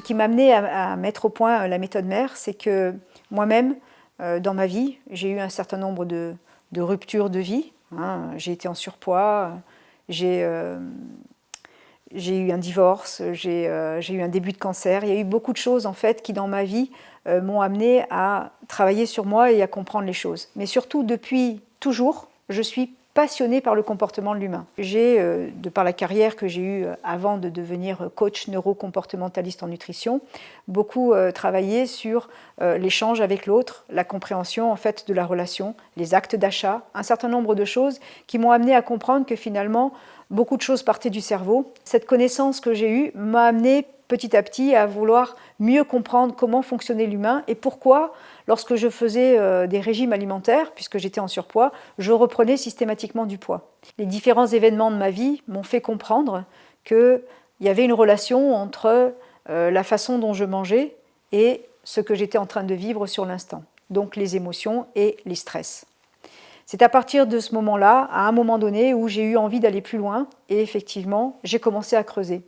qui m'a amené à, mettre au point la méthode mère, c'est que moi-même, dans ma vie, j'ai eu un certain nombre de, ruptures de vie. Hein. J'ai été en surpoids, j'ai j'ai eu un divorce, euh, j'ai eu un début de cancer. Il y a eu beaucoup de choses en fait qui dans ma vie euh, m'ont amené à travailler sur moi et à comprendre les choses. Mais surtout depuis toujours, je suis passionnée par le comportement de l'humain. J'ai, euh, de par la carrière que j'ai eue avant de devenir coach neurocomportementaliste en nutrition, beaucoup travaillé sur l'échange avec l'autre, la compréhension en fait de la relation, les actes d'achat, un certain nombre de choses qui m'ont amené à comprendre que finalement beaucoup de choses partaient du cerveau. Cette connaissance que j'ai eue m'a amené petit à petit à vouloir mieux comprendre comment fonctionnait l'humain et pourquoi, lorsque je faisais euh, des régimes alimentaires, puisque j'étais en surpoids, je reprenais systématiquement du poids. Les différents événements de ma vie m'ont fait comprendre qu'il y avait une relation entre euh, la façon dont je mangeais et ce que j'étais en train de vivre sur l'instant, donc les émotions et les stress. C'est à partir de ce moment-là, à un moment donné, où j'ai eu envie d'aller plus loin et effectivement, j'ai commencé à creuser.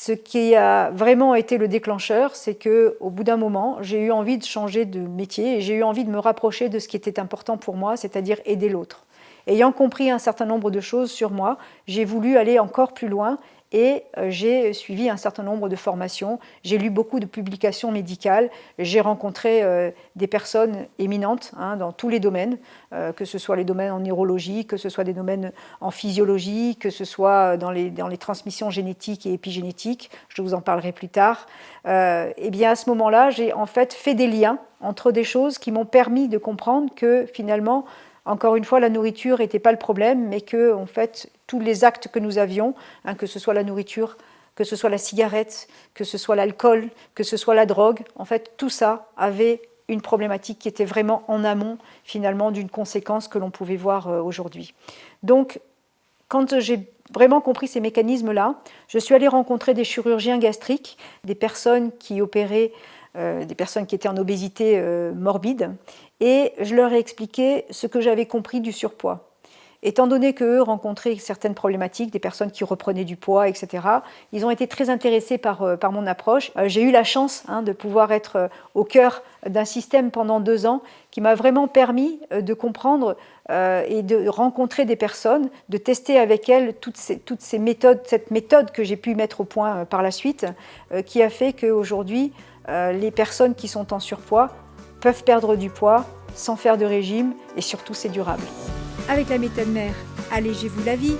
Ce qui a vraiment été le déclencheur, c'est qu'au bout d'un moment, j'ai eu envie de changer de métier et j'ai eu envie de me rapprocher de ce qui était important pour moi, c'est-à-dire aider l'autre. Ayant compris un certain nombre de choses sur moi, j'ai voulu aller encore plus loin et euh, j'ai suivi un certain nombre de formations, j'ai lu beaucoup de publications médicales, j'ai rencontré euh, des personnes éminentes hein, dans tous les domaines, euh, que ce soit les domaines en neurologie, que ce soit des domaines en physiologie, que ce soit dans les, dans les transmissions génétiques et épigénétiques, je vous en parlerai plus tard. et eh bien à ce moment-là, j'ai en fait fait des liens entre des choses qui m'ont permis de comprendre que finalement, encore une fois, la nourriture n'était pas le problème, mais que, en fait, tous les actes que nous avions, hein, que ce soit la nourriture, que ce soit la cigarette, que ce soit l'alcool, que ce soit la drogue, en fait, tout ça avait une problématique qui était vraiment en amont, finalement, d'une conséquence que l'on pouvait voir euh, aujourd'hui. Donc, quand j'ai vraiment compris ces mécanismes-là, je suis allée rencontrer des chirurgiens gastriques, des personnes qui opéraient, euh, des personnes qui étaient en obésité euh, morbide, et je leur ai expliqué ce que j'avais compris du surpoids. Étant donné qu'eux rencontraient certaines problématiques, des personnes qui reprenaient du poids, etc., ils ont été très intéressés par, euh, mon approche. Euh, j'ai eu la chance hein, de pouvoir être euh, au cœur d'un système pendant deux ans qui m'a vraiment permis de comprendre et de rencontrer des personnes, de tester avec elles toutes ces, toutes ces méthodes, cette méthode que j'ai pu mettre au point par la suite, qui a fait qu'aujourd'hui, les personnes qui sont en surpoids peuvent perdre du poids sans faire de régime et surtout c'est durable. Avec la méthode mère, allégez-vous la vie